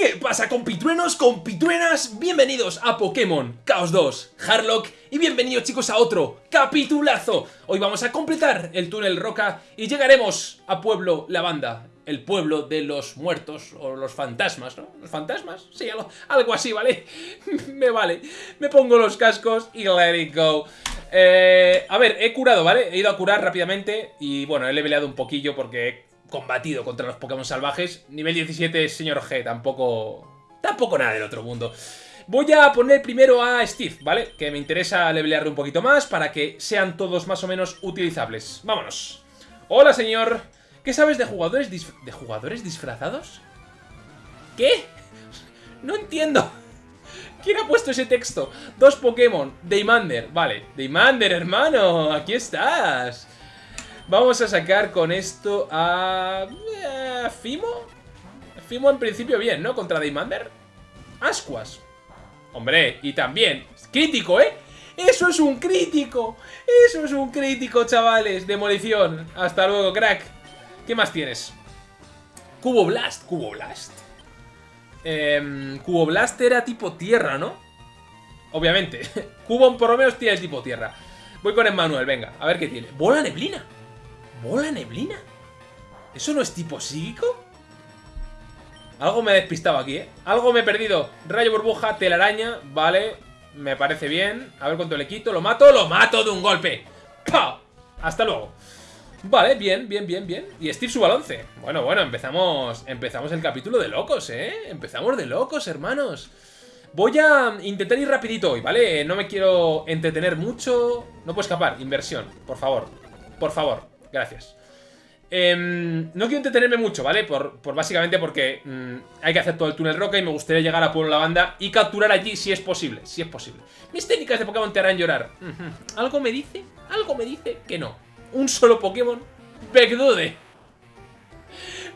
¿Qué pasa compitruenos, compitruenas? Bienvenidos a Pokémon Chaos 2 Harlock y bienvenidos chicos a otro capitulazo. Hoy vamos a completar el túnel Roca y llegaremos a Pueblo Lavanda, el pueblo de los muertos o los fantasmas, ¿no? ¿Los fantasmas? Sí, algo, así, ¿vale? me vale. Me pongo los cascos y let it go. Eh, a ver, he curado, ¿vale? He ido a curar rápidamente y bueno, he leveleado un poquillo porque combatido contra los Pokémon salvajes. Nivel 17, señor G, tampoco... Tampoco nada del otro mundo. Voy a poner primero a Steve, ¿vale? Que me interesa levelearle un poquito más para que sean todos más o menos utilizables. Vámonos. Hola, señor. ¿Qué sabes de jugadores ¿De jugadores disfrazados? ¿Qué? No entiendo. ¿Quién ha puesto ese texto? Dos Pokémon. Daymander. Vale. Daymander, hermano. Aquí estás. Vamos a sacar con esto a... Eh, ¿Fimo? Fimo en principio bien, ¿no? Contra Daymander. Ascuas. Hombre, y también... Crítico, ¿eh? ¡Eso es un crítico! ¡Eso es un crítico, chavales! Demolición. Hasta luego, crack. ¿Qué más tienes? Cubo Blast. Cubo Blast. Eh, Cubo Blast era tipo tierra, ¿no? Obviamente. Cubo por lo menos tiene tipo tierra. Voy con Emmanuel, venga. A ver qué tiene. Bola neblina. ¿Bola neblina? ¿Eso no es tipo psíquico? Algo me he despistado aquí, ¿eh? Algo me he perdido. Rayo burbuja, telaraña, vale. Me parece bien. A ver cuánto le quito. ¿Lo mato? ¡Lo mato de un golpe! ¡Pah! Hasta luego. Vale, bien, bien, bien, bien. Y Steve suba al 11. Bueno, bueno, empezamos, empezamos el capítulo de locos, ¿eh? Empezamos de locos, hermanos. Voy a intentar ir rapidito hoy, ¿vale? No me quiero entretener mucho. No puedo escapar. Inversión, por favor. Por favor. Gracias. Em, no quiero entretenerme mucho, ¿vale? Por, básicamente porque mm, hay que hacer todo el túnel roca y me gustaría llegar a Pueblo Lavanda y capturar allí si es posible, si es posible. Mis técnicas de Pokémon te harán llorar. Algo me dice, algo me dice que no. Un solo Pokémon, Verdude.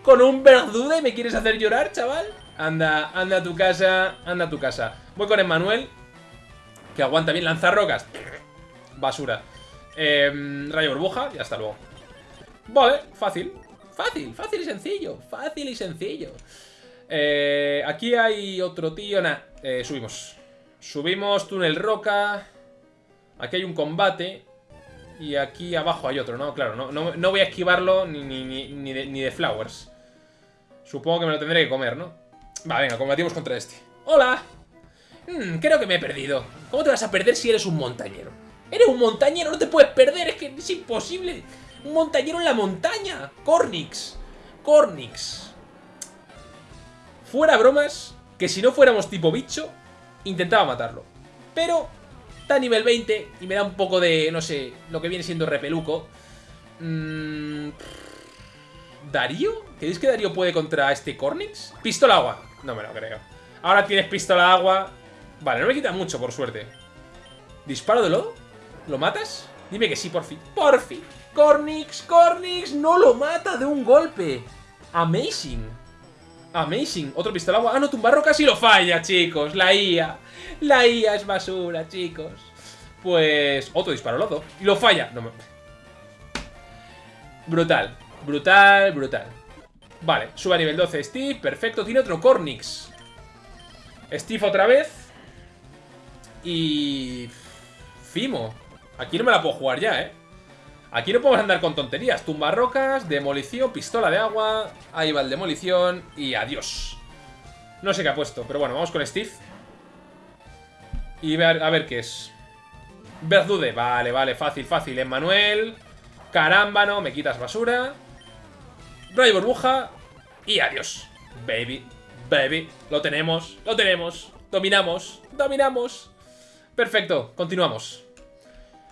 ¿Con un Verdude me quieres hacer llorar, chaval? Anda, anda a tu casa, anda a tu casa. Voy con Emmanuel, que aguanta bien lanzar rocas. Basura. Em, rayo burbuja y hasta luego. Vale, fácil. Fácil, fácil y sencillo. Fácil y sencillo. Eh, aquí hay otro tío. Nah, eh, subimos. Subimos, túnel roca. Aquí hay un combate. Y aquí abajo hay otro, ¿no? Claro, no, no, voy a esquivarlo ni, ni, de, flowers. Supongo que me lo tendré que comer, ¿no? Va, venga, combatimos contra este. ¡Hola! Hmm, creo que me he perdido. ¿Cómo te vas a perder si eres un montañero? Eres un montañero, no te puedes perder, es que es imposible. Un montañero en la montaña. Cornix. Cornix. Fuera bromas, que si no fuéramos tipo bicho, intentaba matarlo. Pero está a nivel 20 y me da un poco de, no sé, lo que viene siendo repeluco. Mm, ¿Darío? ¿Creéis que Darío puede contra este Cornix? ¿Pistola agua? No me lo creo. Ahora tienes pistola agua. Vale, no me quita mucho, por suerte. ¿Disparo de lodo? ¿Lo matas? Dime que sí, por fin. ¡Por fin! Cornix, Cornix, no lo mata de un golpe. Amazing. Amazing. Otro pistola agua. Ah, no, tumbarro casi lo falla, chicos. La IA. La IA es basura, chicos. Pues otro disparo lodo. Y lo falla. No me... Brutal. Brutal, brutal. Vale, sube a nivel 12 Steve. Perfecto. Tiene otro Cornix. Steve otra vez. Y... Fimo. Aquí no me la puedo jugar ya, ¿eh? Aquí no podemos andar con tonterías. Tumba rocas, demolición, pistola de agua. Ahí va el demolición y adiós. No sé qué ha puesto, pero bueno, vamos con Steve. Y ver, a ver qué es. Verdude, vale, vale, fácil, fácil. Emmanuel, carámbano, me quitas basura. Rayo burbuja y adiós. Baby, baby, lo tenemos, lo tenemos. Dominamos, dominamos. Perfecto, continuamos.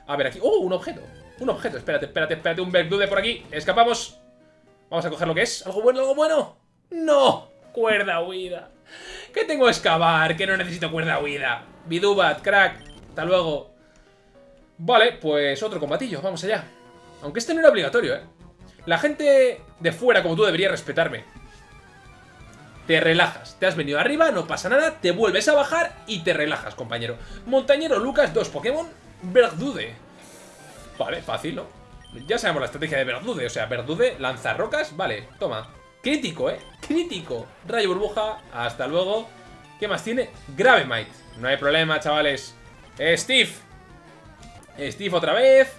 A ver aquí. ¡Oh, un objeto! Un objeto, espérate, espérate, espérate, un Bergdude por aquí. Escapamos. Vamos a coger lo que es, algo bueno, algo bueno ¡No! Cuerda huida. ¿Qué tengo que excavar? Que no necesito cuerda huida. Bidubat, crack, hasta luego. Vale, pues otro combatillo, vamos allá. Aunque este no era obligatorio, eh La gente de fuera como tú debería respetarme. Te relajas, te has venido arriba, no pasa nada, te vuelves a bajar y te relajas, compañero. Montañero Lucas, dos Pokémon, Bergdude. Vale, fácil, ¿no? Ya sabemos la estrategia de Verdude, o sea, Verdude lanza rocas, vale, toma. Crítico, ¿eh? Crítico. Rayo burbuja. Hasta luego. ¿Qué más tiene? Gravemite. No hay problema, chavales. Steve. Steve otra vez.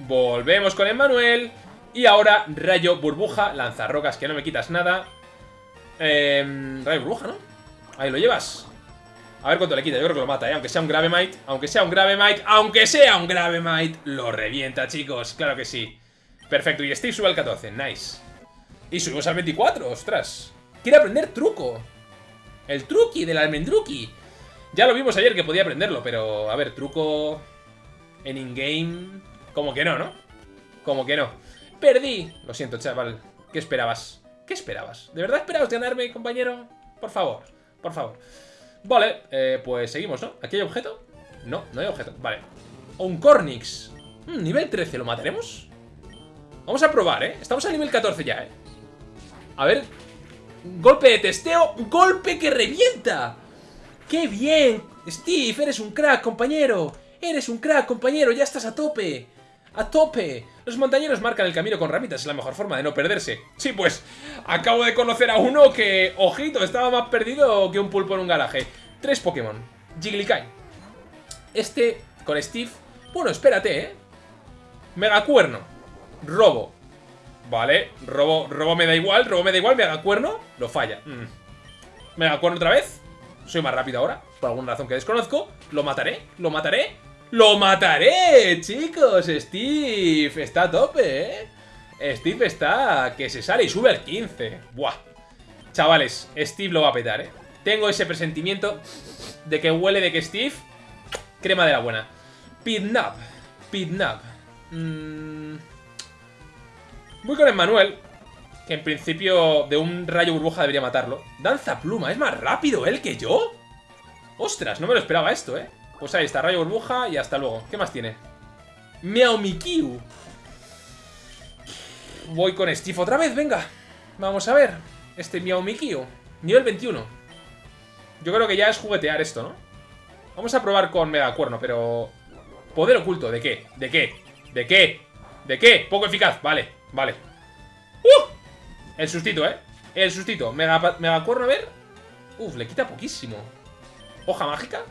Volvemos con Emmanuel. Y ahora rayo burbuja. Lanzarrocas que no me quitas nada. Eh, rayo burbuja, ¿no? Ahí lo llevas. A ver cuánto le quita, yo creo que lo mata, ¿eh? Aunque sea un Gravemite, aunque sea un Gravemite, aunque sea un Gravemite, lo revienta, chicos, claro que sí. Perfecto, y Steve sube al 14, nice. Y subimos al 24, ostras. Quiere aprender truco. El truqui del almendruki. Ya lo vimos ayer que podía aprenderlo, pero a ver, truco en in-game... Como que no, ¿no? Como que no. Perdí. Lo siento, chaval. ¿Qué esperabas? ¿Qué esperabas? ¿De verdad esperabas ganarme, compañero? Por favor, por favor. Vale, eh, pues seguimos, ¿no? ¿Aquí hay objeto? No, no hay objeto. Vale. Un Cornix. Hmm, nivel 13, ¿lo mataremos? Vamos a probar, ¿eh? Estamos a nivel 14 ya, ¿eh? A ver. Golpe de testeo. ¡Golpe que revienta! ¡Qué bien! Steve, eres un crack, compañero. Eres un crack, compañero. Ya estás a tope. ¡A tope! Los montañeros marcan el camino con ramitas, es la mejor forma de no perderse. Sí, pues, acabo de conocer a uno que, ojito, estaba más perdido que un pulpo en un garaje. Tres Pokémon. Jigglykai. Este, con Steve... Bueno, espérate, ¿eh? Megacuerno. Robo. Vale, robo, robo me da igual, robo me da igual, Megacuerno. Lo falla. Mm. Megacuerno otra vez. Soy más rápido ahora, por alguna razón que desconozco. Lo mataré, lo mataré. ¡Lo mataré, chicos! Steve está a tope, ¿eh? Steve está que se sale y sube al 15. Buah. Chavales, Steve lo va a petar, ¿eh? Tengo ese presentimiento de que huele de que Steve... Crema de la buena. Pidnap. Pidnap. Mm. Voy con Emmanuel. Que en principio de un rayo burbuja debería matarlo. Danza pluma. ¿Es más rápido él que yo? Ostras, no me lo esperaba esto, ¿eh? Pues ahí está, rayo burbuja y hasta luego. ¿Qué más tiene? Meowmikiu. Voy con Steve otra vez, venga. Vamos a ver. Este Meowmikiu. Nivel 21. Yo creo que ya es juguetear esto, ¿no? Vamos a probar con Megacuerno, pero... Poder oculto, ¿de qué? ¿De qué? ¿De qué? ¿De qué? Poco eficaz, vale, vale. ¡Uh! El sustito, ¿eh? El sustito. Mega, Megacuerno, a ver. Uf, le quita poquísimo. Hoja mágica.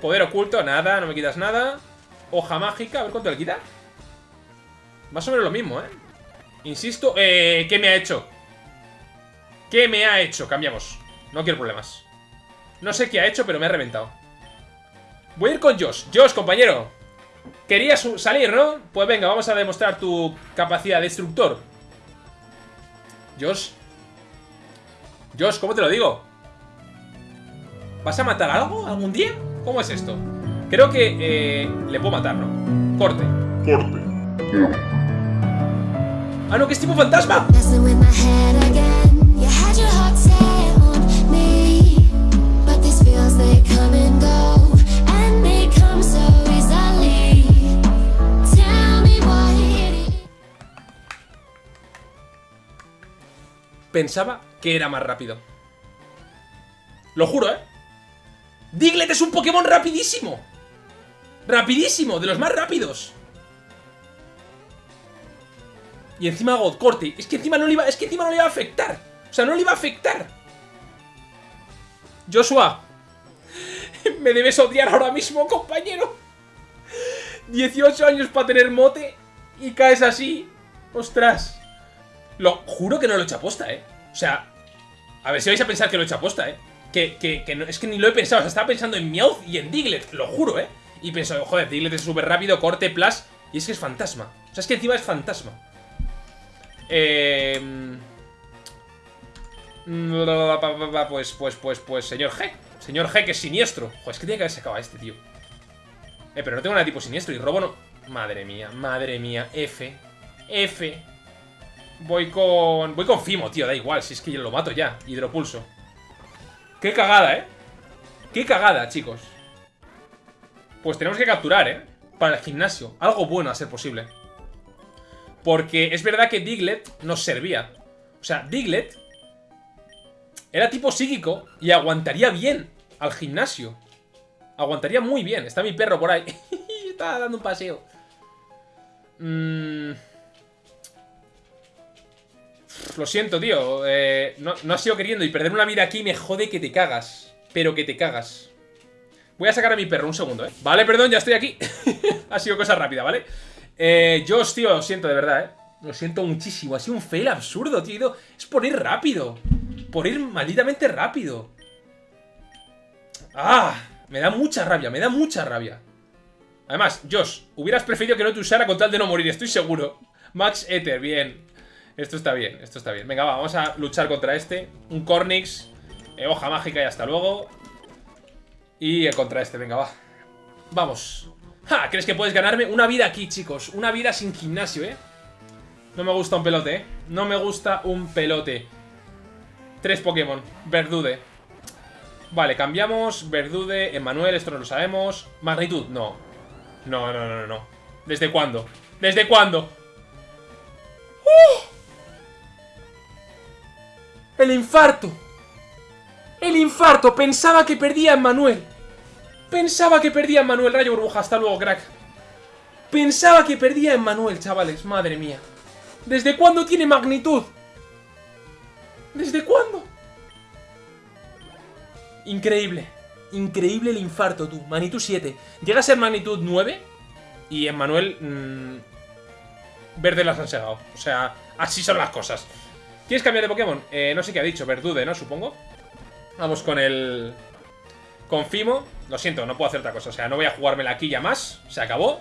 Poder oculto, nada, no me quitas nada. Hoja mágica, a ver cuánto le quita. Más o menos lo mismo, ¿eh? Insisto, eh, ¿qué me ha hecho? ¿Qué me ha hecho? Cambiamos. No quiero problemas. No sé qué ha hecho, pero me ha reventado. Voy a ir con Josh. Josh, compañero. Querías salir, ¿no? Pues venga, vamos a demostrar tu capacidad de destructor. Josh. Josh, ¿cómo te lo digo? ¿Vas a matar algo algún día? ¿Cómo es esto? Creo que eh, le puedo matar, ¿no? Corte. Corte. ¡Ah, no, que es tipo fantasma! Pensaba que era más rápido. Lo juro, ¿eh? Diglett es un Pokémon rapidísimo. Rapidísimo, de los más rápidos. Y encima God corte. Es que encima no le iba, es que encima no le iba a afectar. O sea, no le iba a afectar. Joshua. Me debes odiar ahora mismo, compañero. 18 años para tener mote y caes así. Ostras. Lo juro que no lo he hecho aposta, ¿eh? O sea, a ver si vais a pensar que lo he hecho aposta, ¿eh? Que, no, es que ni lo he pensado. O sea, estaba pensando en Meowth y en Diglett, lo juro, ¿eh? Y pensé, joder, Diglett es súper rápido, corte, plus. Y es que es fantasma. O sea, es que encima es fantasma. Eh... Pues, pues, pues, pues, señor G. Señor G, que es siniestro. Joder, es que tiene que haber sacado este, tío. Eh, pero no tengo nada tipo siniestro y robo no... Madre mía, madre mía. F. F. Voy con... Voy con Fimo, tío, da igual. Si es que yo lo mato ya. Hidropulso. Qué cagada, ¿eh? Qué cagada, chicos. Pues tenemos que capturar, ¿eh? Para el gimnasio. Algo bueno a ser posible. Porque es verdad que Diglett nos servía. O sea, Diglett era tipo psíquico y aguantaría bien al gimnasio. Aguantaría muy bien. Está mi perro por ahí. Está dando un paseo. Mmm... lo siento, tío. Eh, no, no ha sido queriendo y perder una vida aquí me jode que te cagas. Pero que te cagas. Voy a sacar a mi perro, un segundo, ¿eh? Vale, perdón, ya estoy aquí. ha sido cosa rápida, ¿vale? Eh, yo, tío, lo siento de verdad, ¿eh? Lo siento muchísimo. Ha sido un fail absurdo, tío. Es por ir rápido. Por ir malditamente rápido. ¡Ah! Me da mucha rabia, me da mucha rabia. Además, Josh, hubieras preferido que no te usara con tal de no morir, estoy seguro. Max Ether, bien. Esto está bien, esto está bien. Venga, va, vamos a luchar contra este. Un Cornix. Eh, hoja mágica y hasta luego. Y contra este, venga, va. Vamos. ¡Ja! ¿Crees que puedes ganarme? Una vida aquí, chicos. Una vida sin gimnasio, ¿eh? No me gusta un pelote, ¿eh? No me gusta un pelote. Tres Pokémon. Verdude. Vale, cambiamos. Verdude, Emanuel, esto no lo sabemos. Magnitud, no. No, no, no, no. ¿Desde cuándo? ¿Desde cuándo? El infarto. El infarto. Pensaba que perdía a Manuel. Pensaba que perdía a Manuel. Rayo burbuja. Hasta luego, crack. Pensaba que perdía a Manuel, chavales. Madre mía. ¿Desde cuándo tiene magnitud? ¿Desde cuándo? Increíble. Increíble el infarto, tú. Magnitud 7. Llega a ser magnitud 9. Y en Manuel... Mmm, verde las han segado. O sea, así son las cosas. ¿Quieres cambiar de Pokémon? Eh, no sé qué ha dicho. Verdude, ¿no? Supongo. Vamos con el... Con Fimo. Lo siento, no puedo hacer otra cosa. O sea, no voy a jugármela aquí ya más. Se acabó.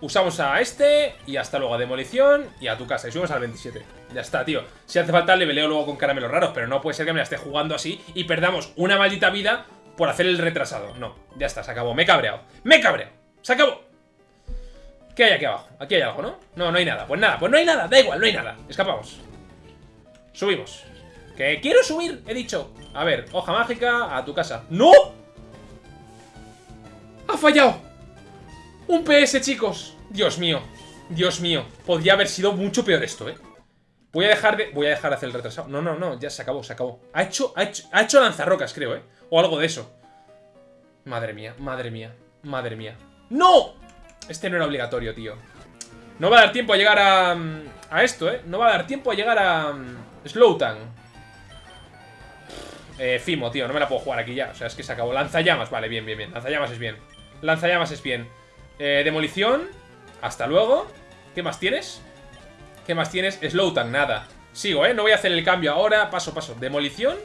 Usamos a este y hasta luego a Demolición y a tu casa. Y subimos al 27. Ya está, tío. Si hace falta le veleo luego con caramelos raros, pero no puede ser que me la esté jugando así y perdamos una maldita vida por hacer el retrasado. No, ya está, se acabó. Me he cabreado. ¡Me he cabreado! ¡Se acabó! ¿Qué hay aquí abajo? Aquí hay algo, ¿no? No, no hay nada. Pues nada, pues no hay nada. Da igual, no hay nada. Escapamos. Subimos. ¡Que quiero subir! He dicho. A ver, hoja mágica a tu casa. ¡No! ¡Ha fallado! Un PS, chicos. Dios mío. Dios mío. Podría haber sido mucho peor esto, ¿eh? Voy a dejar de... Voy a dejar de hacer el retrasado. No, no, no. Ya se acabó, se acabó. Ha hecho, ha hecho, ha hecho lanzarrocas, creo, ¿eh? O algo de eso. Madre mía, madre mía, madre mía. ¡No! Este no era obligatorio, tío. No va a dar tiempo a llegar a... A esto, ¿eh? No va a dar tiempo a llegar a... Slowtan. Eh, Fimo, tío. No me la puedo jugar aquí ya. O sea, es que se acabó. Lanzallamas. Vale, bien, bien, bien. Lanzallamas es bien. Lanzallamas es bien. Eh, demolición. Hasta luego. ¿Qué más tienes? ¿Qué más tienes? Slowtan, nada. Sigo, ¿eh? No voy a hacer el cambio ahora. Paso, paso. Demolición.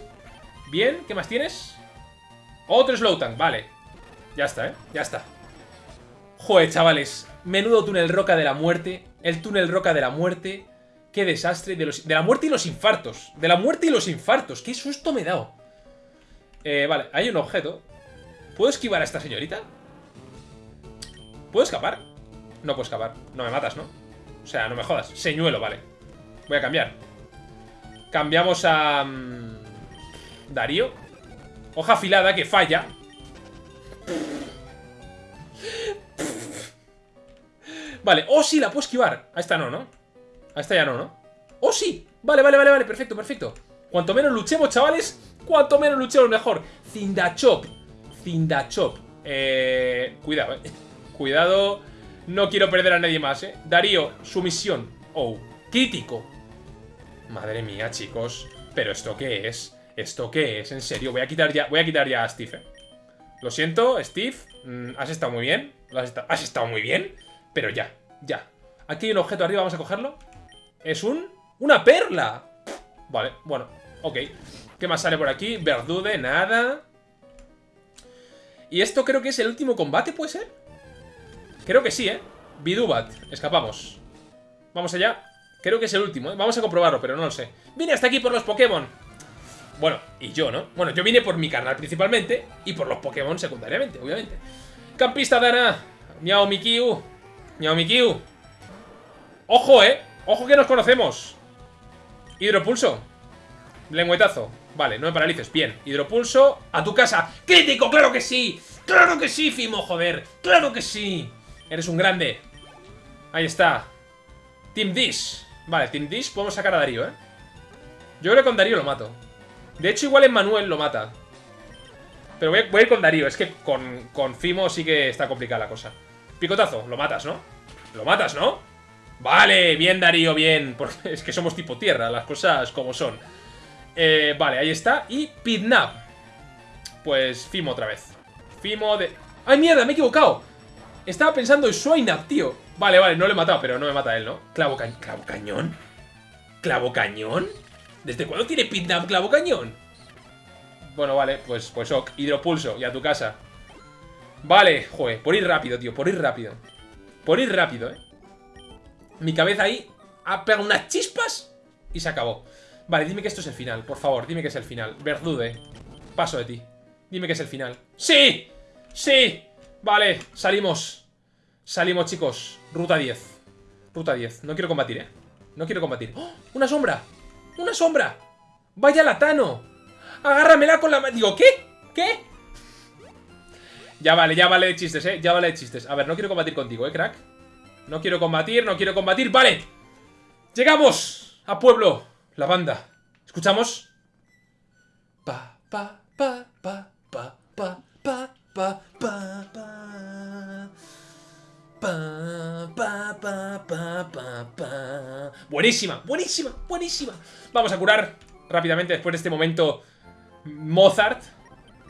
Bien. ¿Qué más tienes? Otro Slowtan. Vale. Ya está, ¿eh? Ya está. Joder, chavales. Menudo túnel roca de la muerte. El túnel roca de la muerte. Qué desastre. De, la muerte y los infartos. De la muerte y los infartos. Qué susto me he dado. Eh, vale, hay un objeto. ¿Puedo esquivar a esta señorita? ¿Puedo escapar? No puedo escapar. No me matas, ¿no? O sea, no me jodas. Señuelo, vale. Voy a cambiar. Cambiamos a... Um, Darío. Hoja afilada que falla. Vale, oh sí, la puedo esquivar A esta no, ¿no? Esta ya no, ¿no? ¡Oh sí! Vale, vale, vale, vale, perfecto, perfecto Cuanto menos luchemos, chavales Cuanto menos luchemos, mejor Cindachop Cindachop Eh... Cuidado, eh Cuidado No quiero perder a nadie más, eh Darío, sumisión Oh, crítico Madre mía, chicos ¿Pero esto qué es? ¿Esto qué es? En serio, voy a quitar ya Voy a quitar ya a Steve, eh. Lo siento, Steve mm, Has estado muy bien has estado muy bien pero ya, ya. Aquí hay un objeto arriba, vamos a cogerlo. Es un... ¡Una perla! Vale, bueno, ok. ¿Qué más sale por aquí? Verdude, nada. Y esto creo que es el último combate, ¿puede ser? Creo que sí, ¿eh? Bidubat, escapamos. Vamos allá. Creo que es el último, ¿eh? Vamos a comprobarlo, pero no lo sé. Vine hasta aquí por los Pokémon. Bueno, y yo, ¿no? Bueno, yo vine por mi canal principalmente y por los Pokémon secundariamente, obviamente. Campista Dana, Miao Mikiu, Miau Mikiu. ¡Ojo, eh! ¡Ojo que nos conocemos! Hidropulso. Lengüetazo. Vale, no me paralices. Bien. Hidropulso. A tu casa. ¡Crítico! ¡Claro que sí! ¡Claro que sí, Fimo! Joder. ¡Claro que sí! Eres un grande. Ahí está. Team Dish. Vale, Team Dish podemos sacar a Darío, ¿eh? Yo creo que con Darío lo mato. De hecho, igual en Manuel lo mata. Pero voy a, ir con Darío. Es que con, con Fimo sí que está complicada la cosa. Picotazo, lo matas, ¿no? Lo matas, ¿no? Vale, bien Darío, bien. Porque es que somos tipo tierra, las cosas como son. Eh, vale, ahí está. Y Pidnap. Pues Fimo otra vez. Fimo de... ¡Ay, mierda! Me he equivocado. Estaba pensando en Swainap, tío. Vale, vale, no le he matado, pero no me mata él, ¿no? Clavo, clavo cañón. ¿Clavo cañón? ¿Desde cuándo tiene Pidnap clavo cañón? Bueno, vale, pues, pues ok. Hidropulso, y a tu casa. Vale, joder, por ir rápido, tío, por ir rápido. Por ir rápido, eh. Mi cabeza ahí ha pegado unas chispas y se acabó. Vale, dime que esto es el final, por favor, dime que es el final. Verdude, paso de ti. Dime que es el final. ¡Sí! ¡Sí! Vale, salimos. Salimos, chicos. Ruta 10. Ruta 10. No quiero combatir, ¿eh? No quiero combatir. ¡Oh! ¡Una sombra! ¡Una sombra! ¡Vaya latano! ¡Agárramela con la! Digo, ¿qué? ¿Qué? Ya vale, ya vale de chistes, ¿eh? Ya vale de chistes. A ver, no quiero combatir contigo, ¿eh, crack? No quiero combatir, no quiero combatir. ¡Vale! ¡Llegamos! A pueblo. La banda. ¿Escuchamos? Buenísima, buenísima, buenísima. Vamos a curar rápidamente después de este momento Mozart.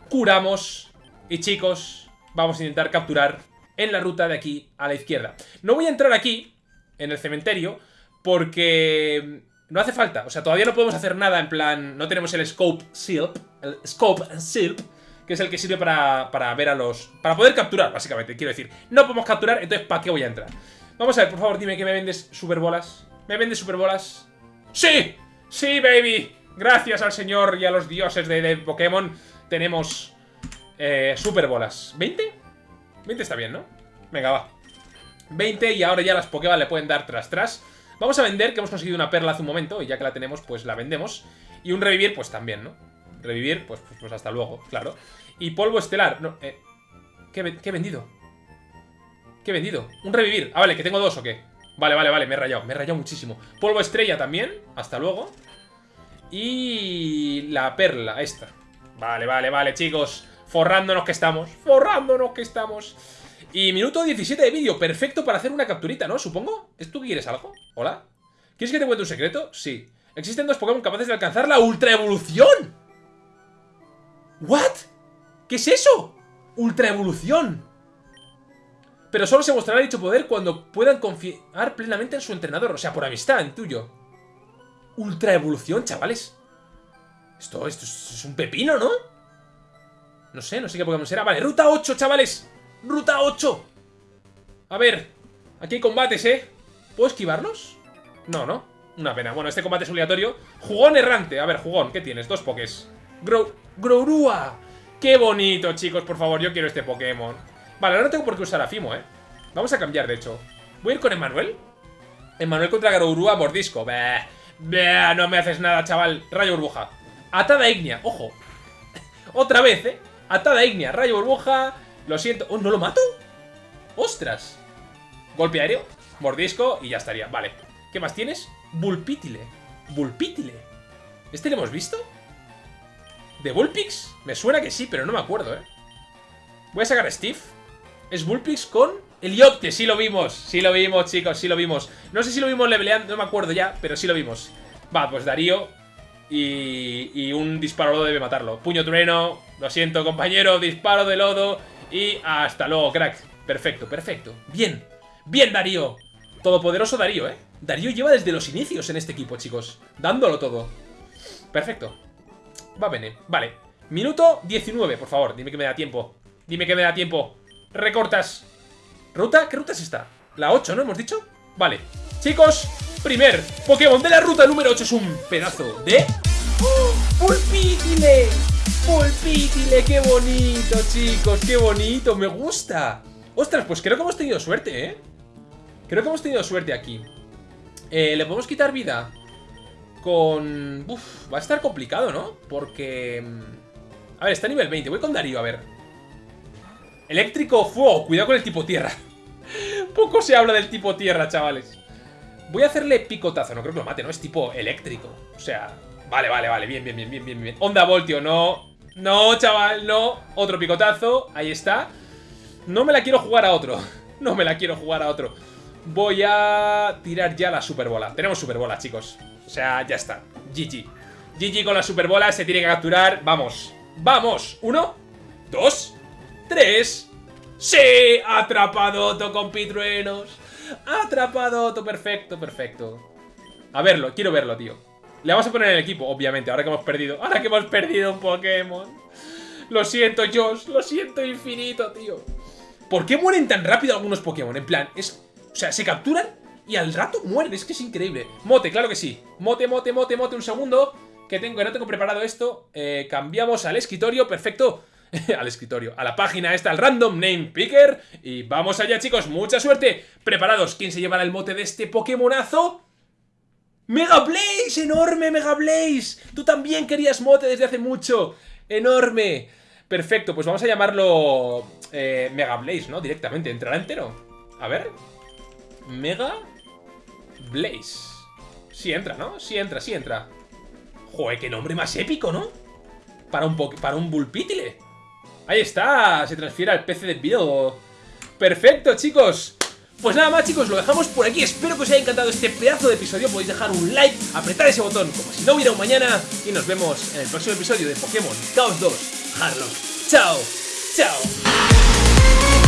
Curamos. Y chicos, vamos a intentar capturar en la ruta de aquí a la izquierda. No voy a entrar aquí, en el cementerio, porque no hace falta. O sea, todavía no podemos hacer nada en plan... No tenemos el Scope Silp, el Scope Silp, que es el que sirve para, para ver a los... Para poder capturar, básicamente, quiero decir. No podemos capturar, entonces ¿para qué voy a entrar? Vamos a ver, por favor, dime que me vendes superbolas. ¿Me vendes superbolas? ¡Sí! ¡Sí, baby! Gracias al señor y a los dioses de, Pokémon tenemos eh, superbolas. ¿20? 20 está bien, ¿no? Venga, va. 20 y ahora ya las Pokéballs le pueden dar tras tras. Vamos a vender, que hemos conseguido una perla hace un momento y ya que la tenemos, pues la vendemos. Y un revivir, pues también, ¿no? Revivir, pues, pues, pues hasta luego, claro. Y polvo estelar. No, eh, ¿qué, he vendido? ¿Qué he vendido? Un revivir. Ah, vale, que tengo dos o qué. Vale, vale, vale, me he rayado. Me he rayado muchísimo. Polvo estrella también. Hasta luego. Y la perla, esta. Vale, vale, vale, chicos. Forrándonos que estamos. Forrándonos que estamos. Y minuto 17 de vídeo. Perfecto para hacer una capturita, ¿no? Supongo. ¿Es tú quieres algo? ¿Hola? ¿Quieres que te cuente un secreto? Sí. Existen dos Pokémon capaces de alcanzar la Ultra Evolución. ¿What? ¿Qué es eso? Ultra Evolución. Pero solo se mostrará dicho poder cuando puedan confiar plenamente en su entrenador. O sea, por amistad, en tuyo. Ultra Evolución, chavales. Esto, esto es un pepino, ¿no? No sé, no sé qué Pokémon será. Vale, ruta 8, chavales. Ruta 8. A ver, aquí hay combates, ¿eh? ¿Puedo esquivarlos? No, ¿no? Una pena. Bueno, este combate es obligatorio. Jugón errante. A ver, jugón, ¿qué tienes? Dos pokés. Grow... Growrua. ¡Qué bonito, chicos! Por favor, yo quiero este Pokémon. Vale, ahora no tengo por qué usar a Fimo, ¿eh? Vamos a cambiar, de hecho. Voy a ir con Emanuel. Emanuel contra Growrua, mordisco. No me haces nada, chaval. Rayo burbuja. Atada ignea, ojo. Otra vez, ¿eh? Atada ignea, rayo burbuja. Lo siento. ¡Oh, no lo mato! ¡Ostras! Golpe aéreo, mordisco y ya estaría. Vale. ¿Qué más tienes? Bulpítile. Bulpítile. ¿Este lo hemos visto? ¿De Bulpix? Me suena que sí, pero no me acuerdo, ¿eh? Voy a sacar a Steve. Es Bulpix con Eliopte. Sí lo vimos. Sí lo vimos, chicos. Sí lo vimos. No sé si lo vimos leveleando, no me acuerdo ya, pero sí lo vimos. Va, pues Darío. Y, y un disparo debe matarlo. Puño trueno. Lo siento, compañero. Disparo de lodo. Y hasta luego, crack. Perfecto, perfecto. Bien. Bien, Darío. Todopoderoso Darío, ¿eh? Darío lleva desde los inicios en este equipo, chicos. Dándolo todo. Perfecto. Va bene. Vale. Minuto 19, por favor. Dime que me da tiempo. Dime que me da tiempo. Recortas. ¿Ruta? ¿Qué ruta es esta? La 8, ¿no hemos dicho? Vale. Chicos, primer Pokémon de la ruta número 8 es un pedazo de... ¡Oh! Pulpítile, qué bonito, chicos, qué bonito, me gusta. Ostras, pues creo que hemos tenido suerte, ¿eh? Creo que hemos tenido suerte aquí. Eh, ¿Le podemos quitar vida? Con... Uf, va a estar complicado, ¿no? Porque... Mm, a ver, está a nivel 20. Voy con Darío, a ver. Eléctrico, fuego. Cuidado con el tipo tierra. Poco se habla del tipo tierra, chavales. Voy a hacerle picotazo. No creo que lo mate, ¿no? Es tipo eléctrico. O sea... Vale, vale, vale. Bien, bien, bien, bien, bien, bien. Onda voltio, no. No, chaval, no. Otro picotazo. Ahí está. No me la quiero jugar a otro. No me la quiero jugar a otro. Voy a tirar ya la superbola. Tenemos superbola, chicos. O sea, ya está. GG. GG con la superbola, se tiene que capturar. Vamos. ¡Vamos! Uno, dos, tres. ¡Sí! Atrapado Otto con pitruenos. Atrapado Otto, perfecto, perfecto. A verlo, quiero verlo, tío. Le vamos a poner en el equipo, obviamente, ahora que hemos perdido. Ahora que hemos perdido un Pokémon. Lo siento, Josh. Lo siento infinito, tío. ¿Por qué mueren tan rápido algunos Pokémon? En plan, es... O sea, se capturan y al rato mueren. Es que es increíble. Mote, claro que sí. Mote, mote, mote, mote. Un segundo. Que tengo, que no tengo preparado esto. Eh, cambiamos al escritorio. Perfecto. al escritorio, a la página esta, al Random Name Picker. Y vamos allá, chicos. Mucha suerte. Preparados. ¿Quién se llevará el mote de este Pokémonazo? ¡Mega Blaze! ¡Enorme Mega Blaze! Tú también querías mote desde hace mucho. ¡Enorme! Perfecto, pues vamos a llamarlo eh, Mega Blaze, ¿no? Directamente, ¿entrará entero? A ver Mega Blaze Sí entra, ¿no? Sí entra, sí entra Joder, qué nombre más épico, ¿no? Para un, para un Bullpitile Ahí está, se transfiere al PC de Bill Perfecto, chicos pues nada más chicos, lo dejamos por aquí, espero que os haya encantado este pedazo de episodio, podéis dejar un like, apretar ese botón como si no hubiera un mañana. Y nos vemos en el próximo episodio de Pokémon Chaos 2 Harlock. Chao, chao.